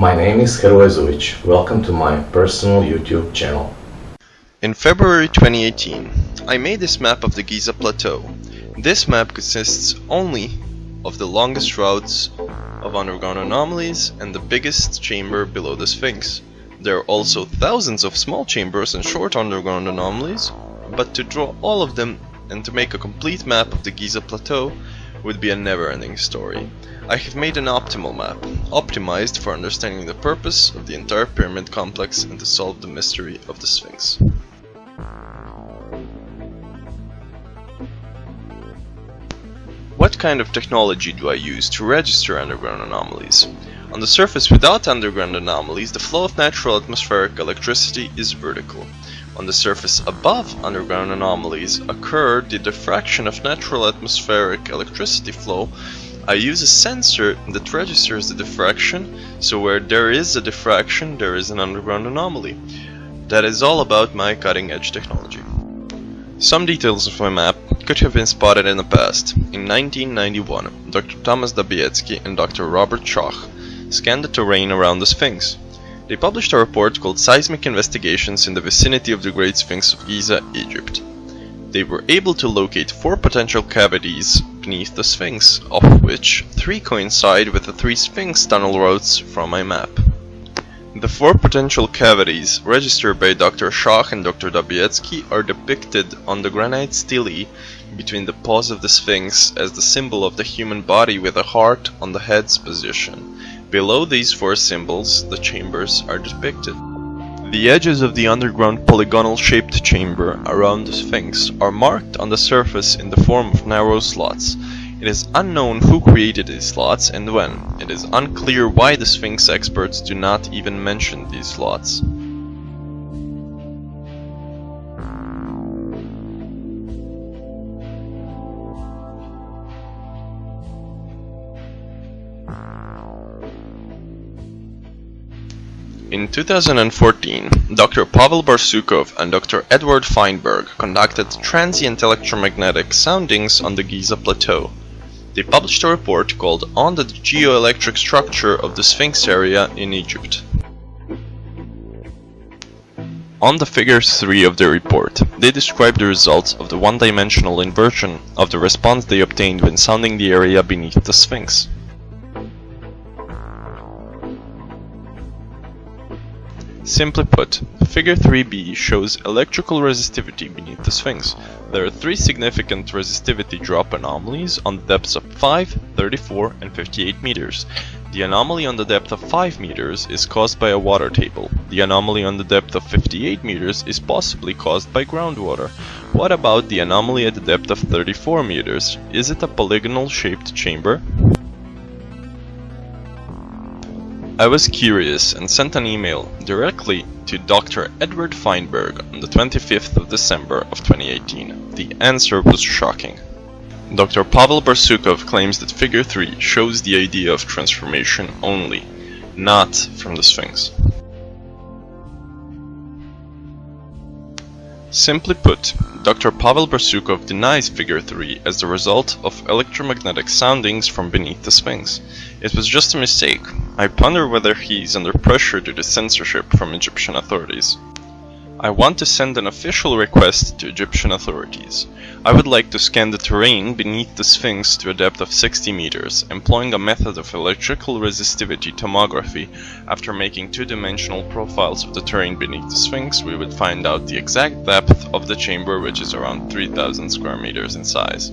My name is Heroezovic. Welcome to my personal YouTube channel. In February 2018, I made this map of the Giza Plateau. This map consists only of the longest routes of underground anomalies and the biggest chamber below the Sphinx. There are also thousands of small chambers and short underground anomalies, but to draw all of them and to make a complete map of the Giza Plateau would be a never-ending story. I have made an optimal map, optimized for understanding the purpose of the entire pyramid complex and to solve the mystery of the Sphinx. What kind of technology do I use to register underground anomalies? On the surface without underground anomalies, the flow of natural atmospheric electricity is vertical. On the surface above underground anomalies occur the diffraction of natural atmospheric electricity flow I use a sensor that registers the diffraction, so where there is a diffraction, there is an underground anomaly. That is all about my cutting edge technology. Some details of my map could have been spotted in the past. In 1991, Dr. Thomas Dobecki and Dr. Robert Schoch scanned the terrain around the Sphinx. They published a report called Seismic Investigations in the Vicinity of the Great Sphinx of Giza, Egypt. They were able to locate four potential cavities beneath the Sphinx, of which three coincide with the three Sphinx tunnel routes from my map. The four potential cavities registered by Dr. Schoch and Dr. Dobecki are depicted on the granite stele between the paws of the Sphinx as the symbol of the human body with a heart on the head's position. Below these four symbols, the chambers are depicted. The edges of the underground polygonal-shaped chamber around the Sphinx are marked on the surface in the form of narrow slots. It is unknown who created these slots and when. It is unclear why the Sphinx experts do not even mention these slots. In 2014, Dr. Pavel Barsukov and Dr. Edward Fainberg conducted transient electromagnetic soundings on the Giza Plateau. They published a report called On the Geoelectric Structure of the Sphinx Area in Egypt. On the figure 3 of the report, they describe the results of the one-dimensional inversion of the response they obtained when sounding the area beneath the Sphinx. Simply put, figure 3b shows electrical resistivity beneath the Sphinx. There are three significant resistivity drop anomalies on the depths of 5, 34 and 58 meters. The anomaly on the depth of 5 meters is caused by a water table. The anomaly on the depth of 58 meters is possibly caused by groundwater. What about the anomaly at the depth of 34 meters? Is it a polygonal shaped chamber? I was curious and sent an email directly to Dr. Edward Fainberg on the 25th of December of 2018. The answer was shocking. Dr. Pavel Barsukov claims that figure 3 shows the idea of transformation only, not from the Sphinx. Simply put, Dr. Pavel Barsukov denies figure 3 as the result of electromagnetic soundings from beneath the Sphinx. It was just a mistake. I ponder whether he is under pressure due to censorship from Egyptian authorities. I want to send an official request to Egyptian authorities. I would like to scan the terrain beneath the Sphinx to a depth of 60 meters, employing a method of electrical resistivity tomography. After making two-dimensional profiles of the terrain beneath the Sphinx, we would find out the exact depth of the chamber which is around 3000 square meters in size.